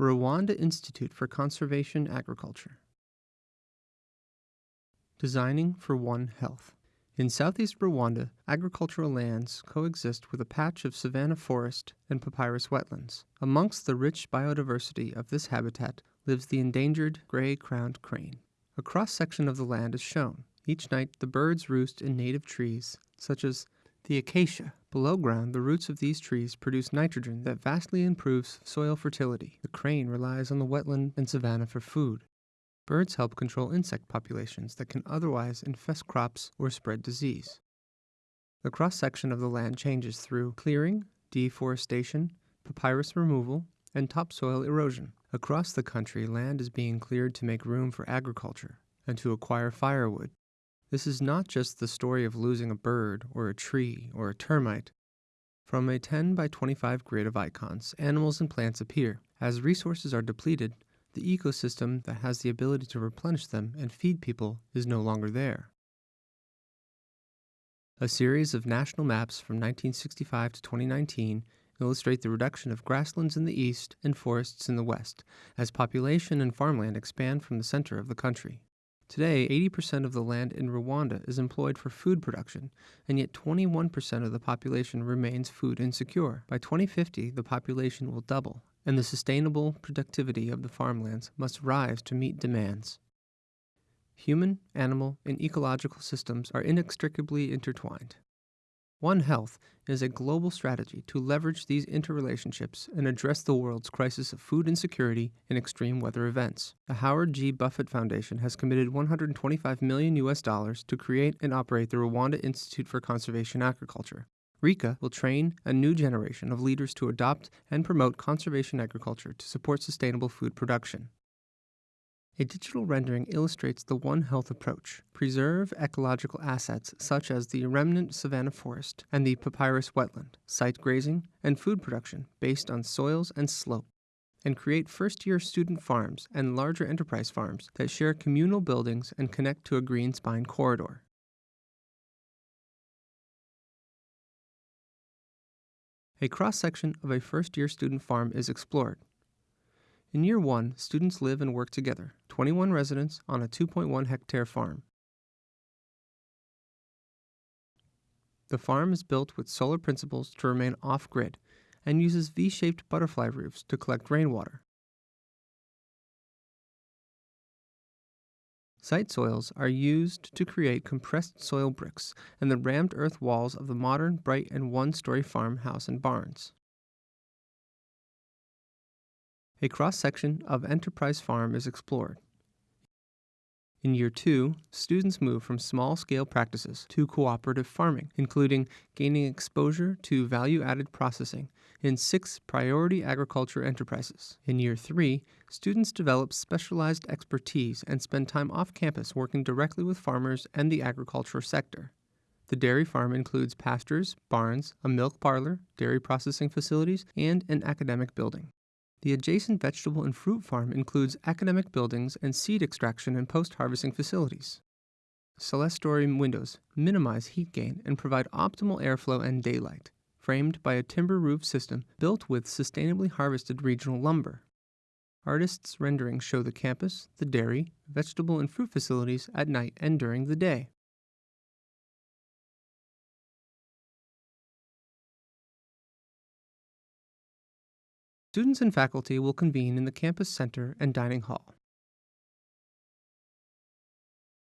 Rwanda Institute for Conservation Agriculture. Designing for One Health. In southeast Rwanda, agricultural lands coexist with a patch of savanna forest and papyrus wetlands. Amongst the rich biodiversity of this habitat lives the endangered gray crowned crane. A cross section of the land is shown. Each night, the birds roost in native trees, such as the acacia. Below ground, the roots of these trees produce nitrogen that vastly improves soil fertility. The crane relies on the wetland and savanna for food. Birds help control insect populations that can otherwise infest crops or spread disease. The cross section of the land changes through clearing, deforestation, papyrus removal, and topsoil erosion. Across the country, land is being cleared to make room for agriculture and to acquire firewood. This is not just the story of losing a bird or a tree or a termite. From a 10 by 25 grid of icons, animals and plants appear. As resources are depleted, the ecosystem that has the ability to replenish them and feed people is no longer there. A series of national maps from 1965 to 2019 illustrate the reduction of grasslands in the east and forests in the west as population and farmland expand from the center of the country. Today, 80% of the land in Rwanda is employed for food production, and yet 21% of the population remains food insecure. By 2050, the population will double, and the sustainable productivity of the farmlands must rise to meet demands. Human, animal, and ecological systems are inextricably intertwined. One Health is a global strategy to leverage these interrelationships and address the world's crisis of food insecurity and extreme weather events. The Howard G. Buffett Foundation has committed 125 million US dollars to create and operate the Rwanda Institute for Conservation Agriculture, RICA will train a new generation of leaders to adopt and promote conservation agriculture to support sustainable food production. A digital rendering illustrates the One Health approach. Preserve ecological assets such as the remnant savanna forest and the papyrus wetland, site grazing, and food production based on soils and slope, and create first year student farms and larger enterprise farms that share communal buildings and connect to a green spine corridor. A cross section of a first year student farm is explored. In year one, students live and work together, 21 residents on a 2.1 hectare farm. The farm is built with solar principles to remain off grid and uses V shaped butterfly roofs to collect rainwater. Site soils are used to create compressed soil bricks and the rammed earth walls of the modern, bright, and one story farmhouse and barns. A cross section of Enterprise Farm is explored. In year two, students move from small scale practices to cooperative farming, including gaining exposure to value added processing in six priority agriculture enterprises. In year three, students develop specialized expertise and spend time off campus working directly with farmers and the agriculture sector. The dairy farm includes pastures, barns, a milk parlor, dairy processing facilities, and an academic building. The adjacent vegetable and fruit farm includes academic buildings and seed extraction and post harvesting facilities. Clerestory windows minimize heat gain and provide optimal airflow and daylight, framed by a timber roof system built with sustainably harvested regional lumber. Artists' renderings show the campus, the dairy, vegetable, and fruit facilities at night and during the day. Students and faculty will convene in the campus center and dining hall.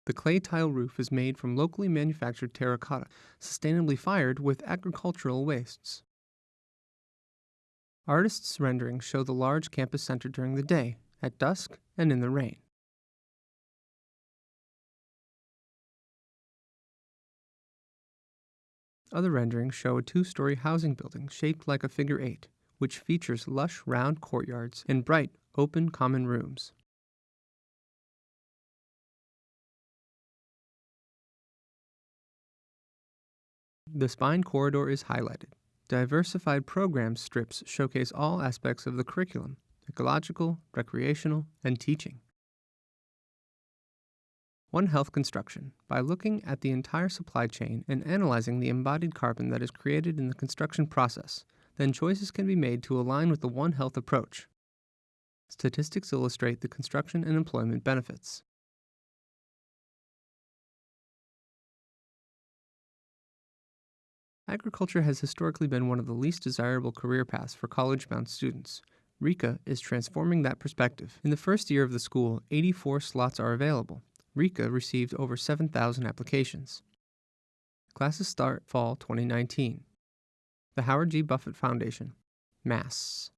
The clay tile roof is made from locally manufactured terracotta, sustainably fired with agricultural wastes. Artists' renderings show the large campus center during the day, at dusk, and in the rain. Other renderings show a two story housing building shaped like a figure eight which features lush round courtyards and bright, open common rooms. The spine corridor is highlighted. Diversified program strips showcase all aspects of the curriculum ecological, recreational, and teaching. One Health Construction by looking at the entire supply chain and analyzing the embodied carbon that is created in the construction process then choices can be made to align with the One Health approach. Statistics illustrate the construction and employment benefits. Agriculture has historically been one of the least desirable career paths for college bound students. RICA is transforming that perspective. In the first year of the school, 84 slots are available. RICA received over 7,000 applications. Classes start fall 2019. The Howard G. Buffett Foundation, Mass.